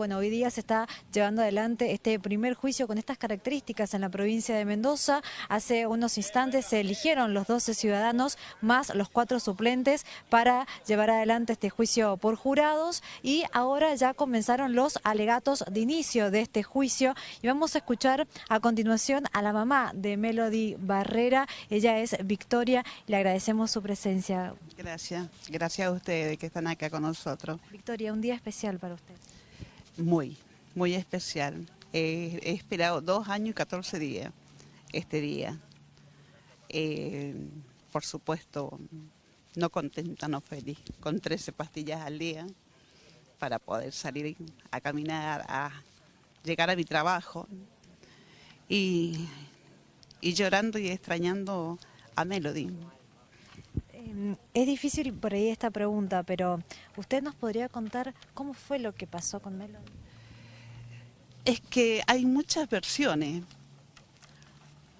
bueno, hoy día se está llevando adelante este primer juicio con estas características en la provincia de Mendoza. Hace unos instantes se eligieron los 12 ciudadanos más los cuatro suplentes para llevar adelante este juicio por jurados y ahora ya comenzaron los alegatos de inicio de este juicio y vamos a escuchar a continuación a la mamá de Melody Barrera. Ella es Victoria, le agradecemos su presencia. Gracias, gracias a ustedes que están acá con nosotros. Victoria, un día especial para usted. Muy, muy especial. he esperado dos años y 14 días este día. Eh, por supuesto, no contenta, no feliz, con 13 pastillas al día para poder salir a caminar, a llegar a mi trabajo y, y llorando y extrañando a Melody. Em, es difícil por ahí esta pregunta, pero ¿usted nos podría contar cómo fue lo que pasó con Melody? Es que hay muchas versiones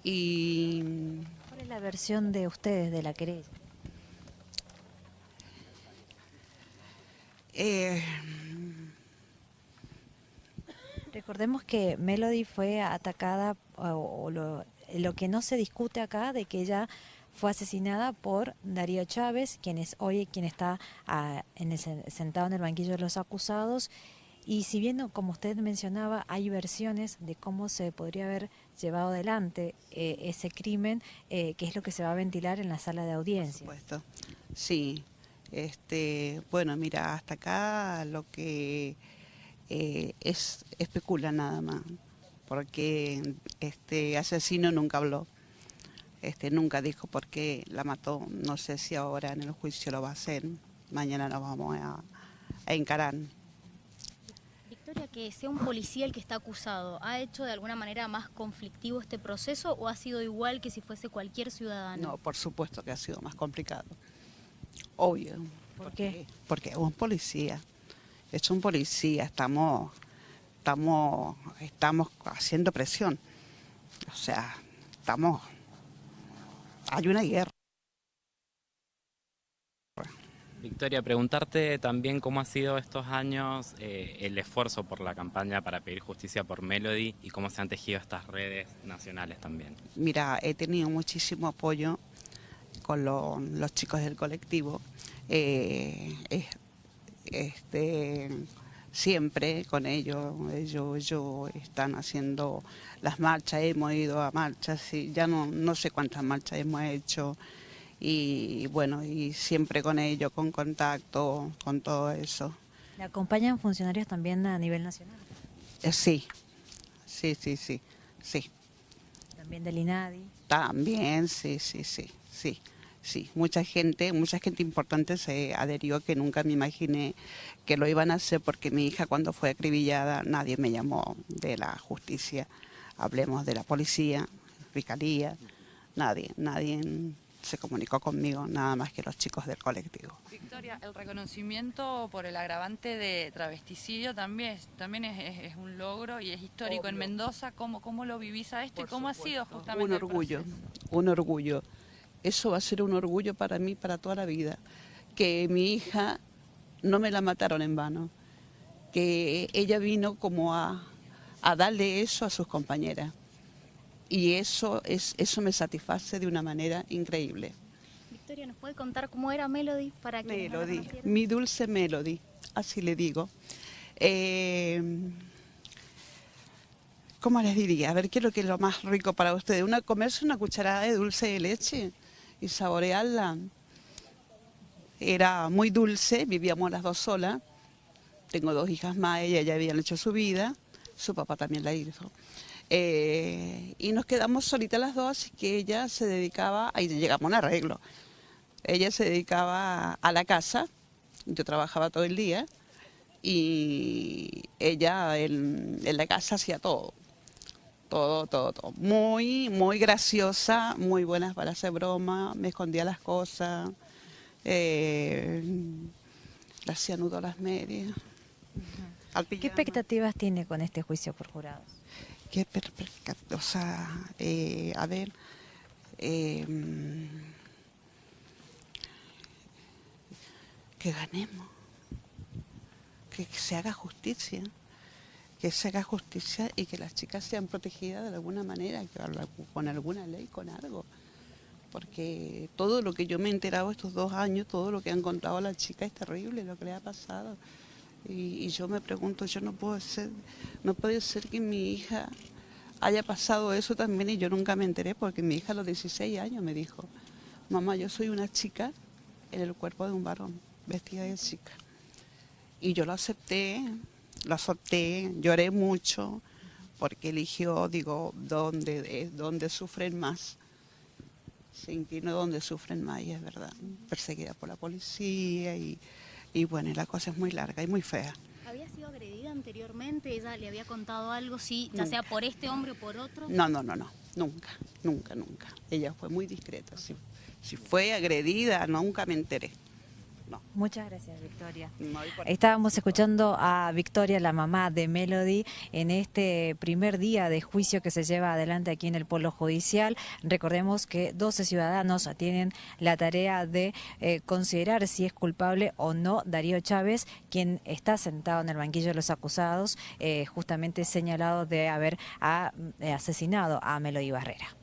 y... ¿Cuál es la versión de ustedes de la querella? Eh... Recordemos que Melody fue atacada, o, lo, lo que no se discute acá, de que ella fue asesinada por Darío Chávez, quien es hoy quien está ah, en sentado en el banquillo de los acusados. Y si bien, como usted mencionaba, hay versiones de cómo se podría haber llevado adelante eh, ese crimen, eh, que es lo que se va a ventilar en la sala de audiencia. Por supuesto, sí. Este, bueno, mira, hasta acá lo que eh, es especula nada más, porque este asesino nunca habló. Este, nunca dijo por qué la mató. No sé si ahora en el juicio lo va a hacer. Mañana nos vamos a, encarar. Victoria, que sea un policía el que está acusado, ¿ha hecho de alguna manera más conflictivo este proceso o ha sido igual que si fuese cualquier ciudadano? No, por supuesto que ha sido más complicado. Obvio. ¿Por porque, qué? Porque es un policía. Es un policía. Estamos, estamos, estamos haciendo presión. O sea, estamos hay una guerra. Victoria, preguntarte también cómo ha sido estos años eh, el esfuerzo por la campaña para pedir justicia por Melody y cómo se han tejido estas redes nacionales también. Mira, he tenido muchísimo apoyo con los chicos del colectivo. Eh, este, siempre con ellos, ellos, ellos están haciendo las marchas, hemos ido a marchas, y ya no, no sé cuántas marchas hemos hecho, y bueno, y siempre con ellos, con contacto, con todo eso. ¿Le acompañan funcionarios también a nivel nacional? Eh, sí, sí, sí, sí, sí. ¿También del INADI? También, sí, sí, sí, sí. Sí, mucha gente, mucha gente importante se adherió que nunca me imaginé que lo iban a hacer porque mi hija cuando fue acribillada nadie me llamó de la justicia, hablemos de la policía, fiscalía, nadie, nadie se comunicó conmigo, nada más que los chicos del colectivo. Victoria, el reconocimiento por el agravante de travesticidio también, es, también es, un logro y es histórico en Mendoza. ¿Cómo, ¿Cómo lo vivís a esto y cómo ha sido justamente Un orgullo, un orgullo eso va a ser un orgullo para mí para toda la vida. Que mi hija no me la mataron en vano, que ella vino como a, darle eso a sus compañeras. Y eso, es, eso me satisface de una manera increíble. Victoria, ¿nos puede contar cómo era Melody para que Melody, mi dulce Melody, así le digo. Eh, ¿Cómo les diría? A ver, ¿qué es lo que es lo más rico para ustedes? Una, comerse una cucharada de dulce de leche y saborearla. Era muy dulce, vivíamos las dos solas. Tengo dos hijas más, ella ya habían hecho su vida, su papá también la hizo. Eh, y nos quedamos solitas las dos, así que ella se dedicaba, ahí llegamos a un arreglo. Ella se dedicaba a la casa, yo trabajaba todo el día, y ella en la casa hacía todo todo, todo, todo. Muy, muy graciosa, muy buenas para hacer broma, me escondía las cosas, eh, le hacía nudo a las medias. ¿Qué expectativas tiene con este juicio por jurados? Qué o sea, eh, a ver, eh, que ganemos, que se haga justicia que se haga justicia y que las chicas sean protegidas de alguna manera, con alguna ley, con algo. Porque todo lo que yo me he enterado estos dos años, todo lo que han contado a la chica es terrible, lo que le ha pasado. Y, yo me pregunto, yo no puedo ser, no puede ser que mi hija haya pasado eso también y yo nunca me enteré porque mi hija a los 16 años me dijo, mamá, yo soy una chica en el cuerpo de un varón, vestida de chica. Y yo lo acepté, lo acepté, lloré mucho porque eligió, digo, dónde, dónde sufren más. Se inclinó donde sufren más y es verdad, perseguida por la policía y y bueno, la cosa es muy larga y muy fea. ¿Había sido agredida anteriormente? ¿Ella le había contado algo, sí, ya sea por este hombre o por otro? No, no, no, no, nunca, nunca, nunca. Ella fue muy discreta. Si, si fue agredida, nunca me enteré. Muchas gracias, Victoria. Estábamos escuchando a Victoria, la mamá de Melody, en este primer día de juicio que se lleva adelante aquí en el Polo Judicial. Recordemos que 12 ciudadanos tienen la tarea de eh, considerar si es culpable o no Darío Chávez, quien está sentado en el banquillo de los acusados, eh, justamente señalado de haber ah, asesinado a Melody Barrera.